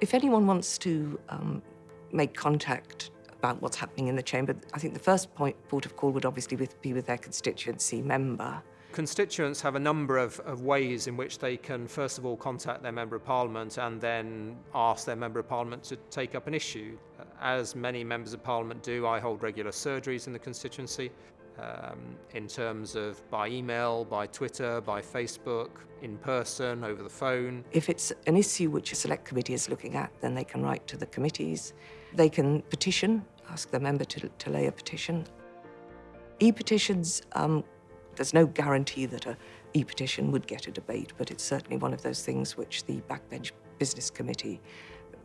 If anyone wants to um, make contact about what's happening in the chamber, I think the first point, port of call would obviously be with their constituency member. Constituents have a number of, of ways in which they can, first of all, contact their Member of Parliament and then ask their Member of Parliament to take up an issue. As many Members of Parliament do, I hold regular surgeries in the constituency um, in terms of by email, by Twitter, by Facebook, in person, over the phone. If it's an issue which a select committee is looking at, then they can write to the committees. They can petition, ask the member to, to lay a petition. E-petitions um, there's no guarantee that a e-petition would get a debate, but it's certainly one of those things which the Backbench Business Committee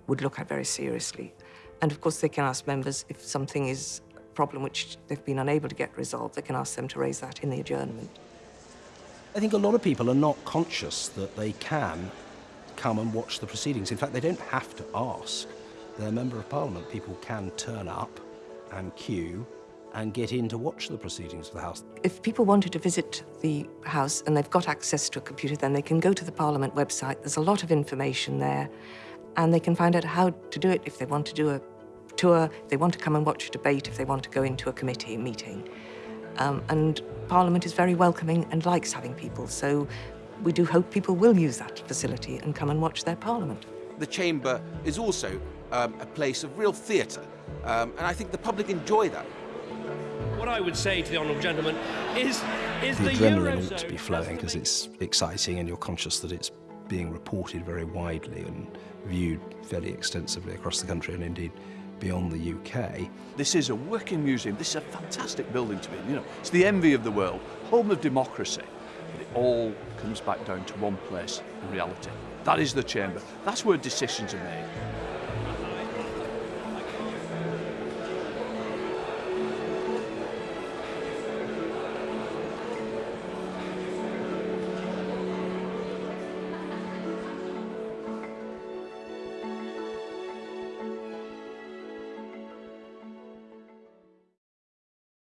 would look at very seriously. And of course, they can ask members if something is problem which they've been unable to get resolved, they can ask them to raise that in the adjournment. I think a lot of people are not conscious that they can come and watch the proceedings. In fact, they don't have to ask their Member of Parliament. People can turn up and queue and get in to watch the proceedings of the House. If people wanted to visit the House and they've got access to a computer, then they can go to the Parliament website. There's a lot of information there, and they can find out how to do it if they want to do a tour, if they want to come and watch a debate, if they want to go into a committee meeting. Um, and Parliament is very welcoming and likes having people, so we do hope people will use that facility and come and watch their Parliament. The Chamber is also um, a place of real theatre, um, and I think the public enjoy that. What I would say to the honourable gentleman is, is the, the adrenaline Eurozone ought to be flowing because it's exciting and you're conscious that it's being reported very widely and viewed fairly extensively across the country and indeed beyond the UK. This is a working museum. This is a fantastic building to be in. You know, it's the envy of the world, home of democracy. But it all comes back down to one place in reality. That is the chamber. That's where decisions are made.